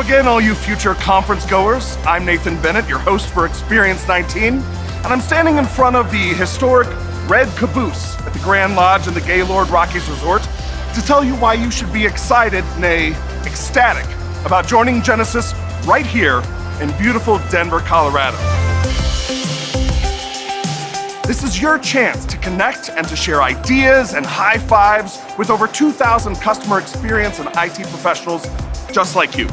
again, all you future conference goers. I'm Nathan Bennett, your host for Experience 19, and I'm standing in front of the historic Red Caboose at the Grand Lodge in the Gaylord Rockies Resort to tell you why you should be excited, nay, ecstatic, about joining Genesys right here in beautiful Denver, Colorado. This is your chance to connect and to share ideas and high fives with over 2,000 customer experience and IT professionals just like you.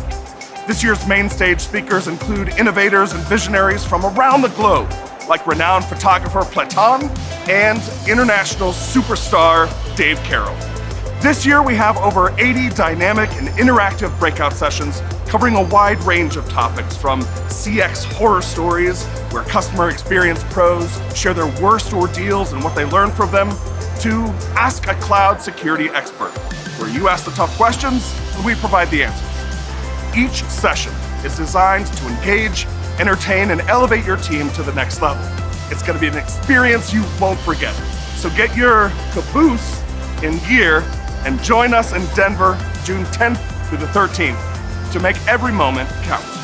This year's main stage speakers include innovators and visionaries from around the globe, like renowned photographer Platon and international superstar Dave Carroll. This year we have over 80 dynamic and interactive breakout sessions covering a wide range of topics from CX horror stories, where customer experience pros share their worst ordeals and what they learned from them, to Ask a Cloud Security Expert, where you ask the tough questions and we provide the answers. Each session is designed to engage, entertain, and elevate your team to the next level. It's going to be an experience you won't forget. So get your caboose in gear and join us in Denver June 10th through the 13th to make every moment count.